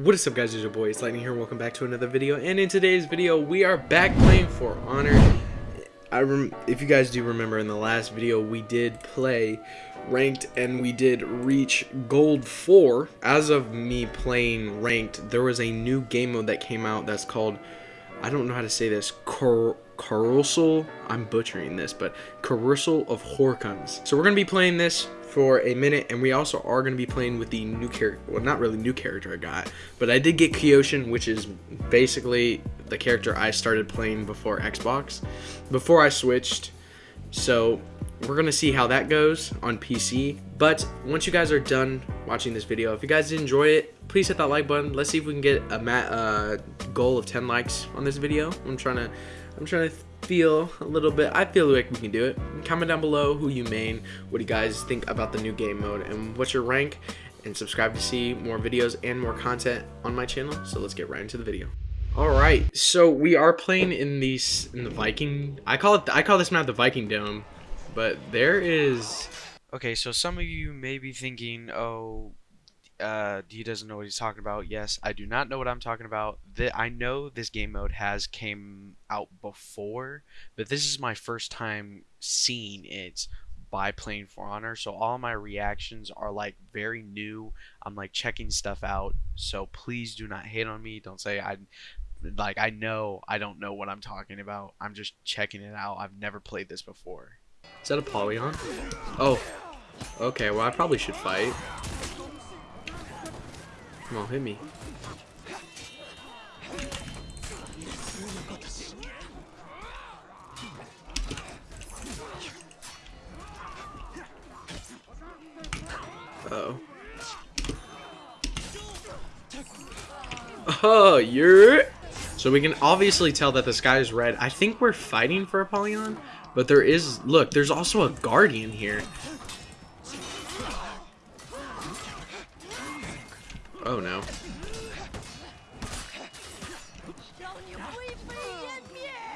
What is up guys, it's your boy, it's Lightning here, welcome back to another video, and in today's video, we are back playing For Honor. I rem if you guys do remember in the last video, we did play Ranked, and we did reach Gold 4. As of me playing Ranked, there was a new game mode that came out that's called, I don't know how to say this, Cor Carousel, I'm butchering this, but Carousel of Horkons. So we're going to be playing this for a minute, and we also are going to be playing with the new character, well, not really new character I got, but I did get Kyoshin, which is basically the character I started playing before Xbox, before I switched, so we're going to see how that goes on PC, but once you guys are done watching this video, if you guys did enjoy it, please hit that like button, let's see if we can get a uh, goal of 10 likes on this video, I'm trying to, I'm trying to feel a little bit i feel like we can do it. Comment down below who you main what do you guys think about the new game mode and what's your rank? And subscribe to see more videos and more content on my channel. So let's get right into the video. All right so we are playing in these in the viking i call it i call this map the viking dome but there is okay so some of you may be thinking oh uh, he doesn't know what he's talking about. Yes, I do not know what I'm talking about. The, I know this game mode has came out before, but this is my first time seeing it by playing For Honor. So all my reactions are like very new. I'm like checking stuff out. So please do not hate on me. Don't say I like I know I don't know what I'm talking about. I'm just checking it out. I've never played this before. Is that Apollyon? Oh. Okay, well I probably should fight. Come on, hit me. Uh oh. Oh, you're... So we can obviously tell that the sky is red. I think we're fighting for Apollyon, but there is... Look, there's also a Guardian here. Oh no.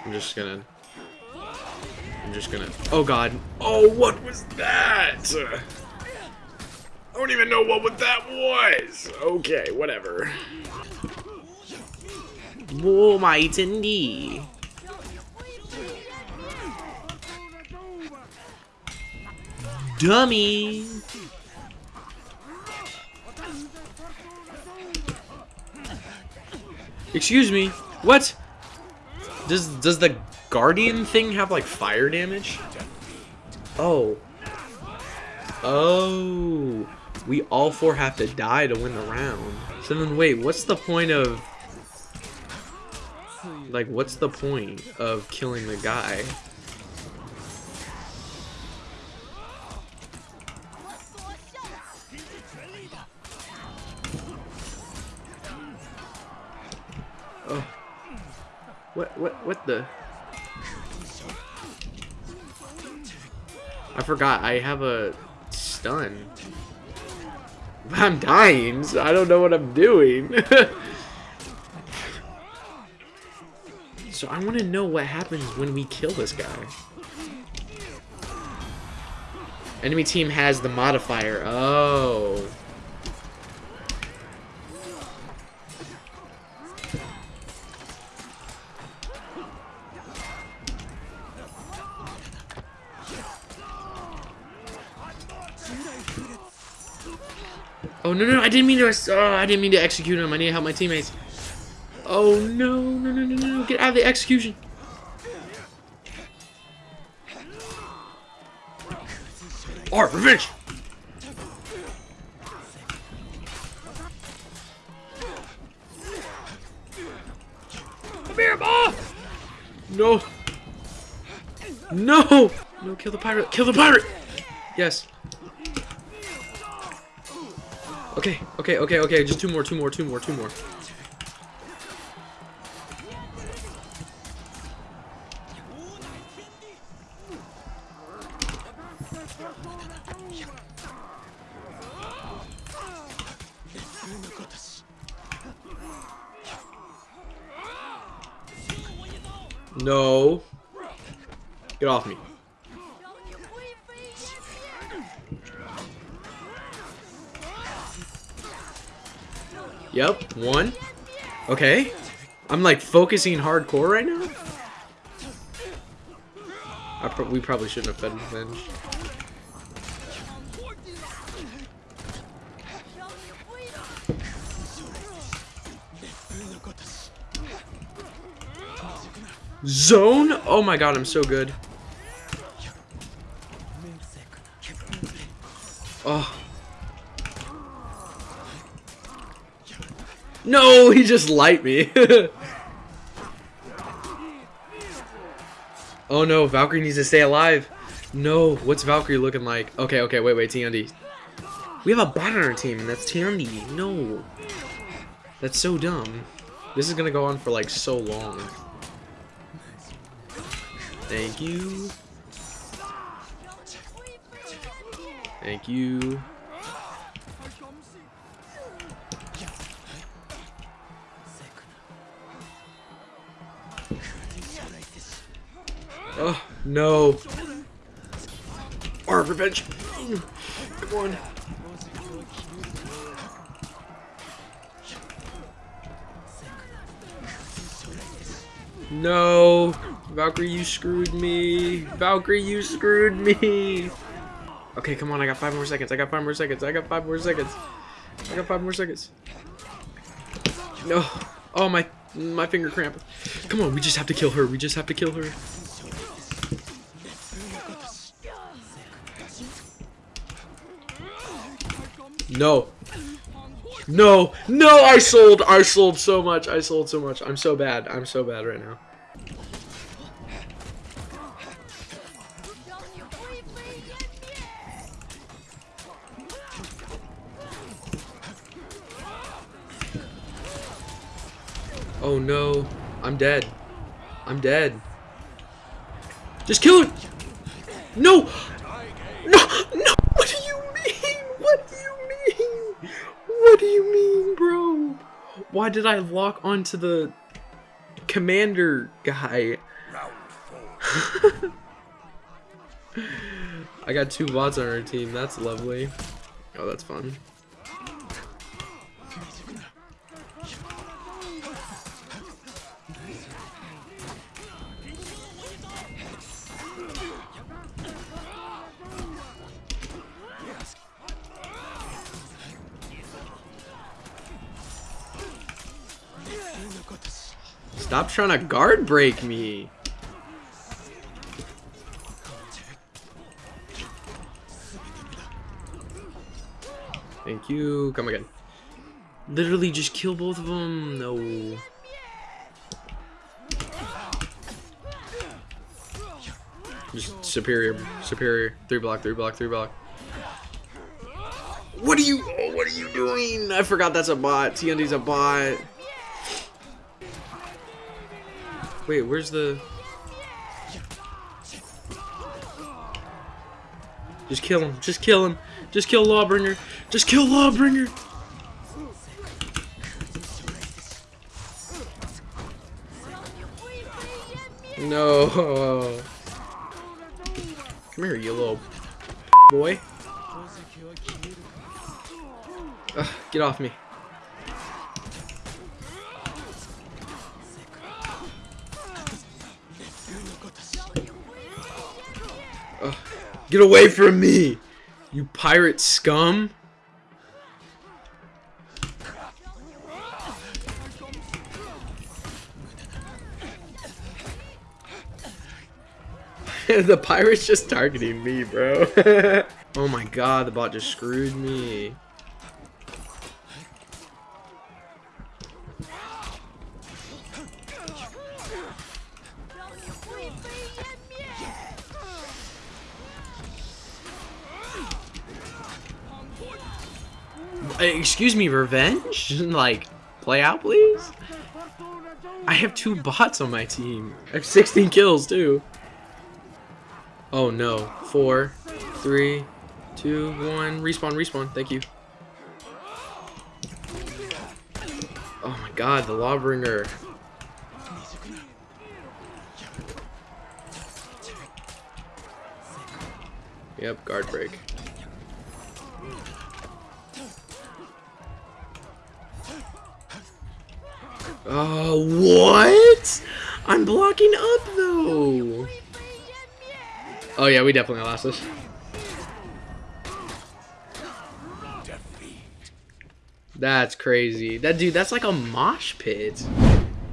I'm just gonna... I'm just gonna... Oh god. Oh, what was that? I don't even know what that was. Okay, whatever. Oh, my D. Dummy. Excuse me. What? Does does the guardian thing have like fire damage? Oh. Oh. We all four have to die to win the round. So then wait, what's the point of like what's the point of killing the guy? Oh. What, what, what the? I forgot, I have a stun. I'm dying, so I don't know what I'm doing. so I want to know what happens when we kill this guy. Enemy team has the modifier. Oh. Oh no no! I didn't mean to. Oh, I didn't mean to execute him. I need to help my teammates. Oh no no no no no! Get out of the execution. Art revenge. Come here, ball. No. No. No. Kill the pirate. Kill the pirate. Yes. Okay, okay, okay, okay. Just two more, two more, two more, two more. No. Get off me. Yep, one. Okay. I'm like focusing hardcore right now. Pro we probably shouldn't have fed revenge. Zone? Oh my god, I'm so good. Oh. No, he just light me. oh no, Valkyrie needs to stay alive. No, what's Valkyrie looking like? Okay, okay, wait, wait, Tiandi. We have a bot on our team, and that's Tiandi. No. That's so dumb. This is gonna go on for like so long. Thank you. Thank you. Oh, no. Our revenge. No. Valkyrie, you screwed me. Valkyrie, you screwed me. Okay, come on. I got five more seconds. I got five more seconds. I got five more seconds. I got five more seconds. No. Oh, my my finger cramp. Come on, we just have to kill her. We just have to kill her. No. No. No, I sold. I sold so much. I sold so much. I'm so bad. I'm so bad right now. Oh no. I'm dead. I'm dead. Just kill! No! No! No! What do you mean? What do you mean? What do you mean, bro? Why did I lock onto the commander guy? I got two bots on our team. That's lovely. Oh, that's fun. Stop trying to guard break me. Thank you. Come again. Literally just kill both of them. No. Just superior, superior. Three block, three block, three block. What are you, oh, what are you doing? I forgot that's a bot. Tiandi's a bot. Wait, where's the... Just kill him. Just kill him. Just kill Lawbringer. Just kill Lawbringer. No. Come here, you little boy. Ugh, get off me. Get away from me, you pirate scum. the pirate's just targeting me, bro. oh my god, the bot just screwed me. Excuse me, revenge? like, play out, please? I have two bots on my team. I have 16 kills, too. Oh, no. Four, three, two, one. Respawn, respawn. Thank you. Oh, my God. The Lawbringer. Yep, guard break. Oh, what? I'm blocking up, though. Oh, yeah, we definitely lost this. That's crazy. That dude, that's like a mosh pit.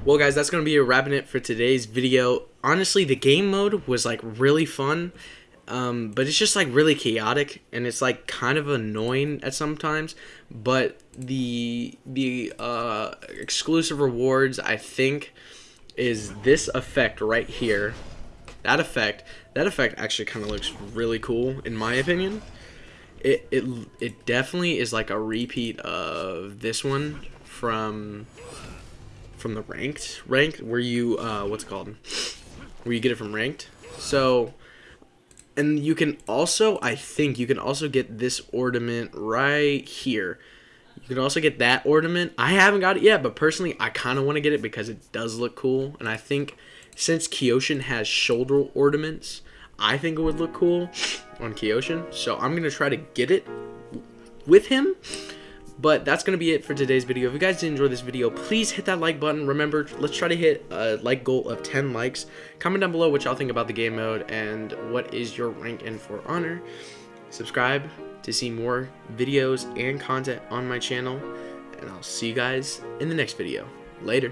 Well, guys, that's going to be a wrapping it for today's video. Honestly, the game mode was like really fun. Um, but it's just like really chaotic and it's like kind of annoying at sometimes. But the the uh, exclusive rewards I think is this effect right here. That effect that effect actually kind of looks really cool in my opinion. It, it it definitely is like a repeat of this one from from the ranked ranked where you uh what's it called? Where you get it from ranked. So and you can also i think you can also get this ornament right here. You can also get that ornament. I haven't got it yet but personally i kind of want to get it because it does look cool. And i think since Kyoshin has shoulder ornaments i think it would look cool on Kyoshin. So i'm gonna try to get it with him but that's going to be it for today's video. If you guys did enjoy this video, please hit that like button. Remember, let's try to hit a like goal of 10 likes. Comment down below what y'all think about the game mode and what is your rank in For Honor. Subscribe to see more videos and content on my channel. And I'll see you guys in the next video. Later.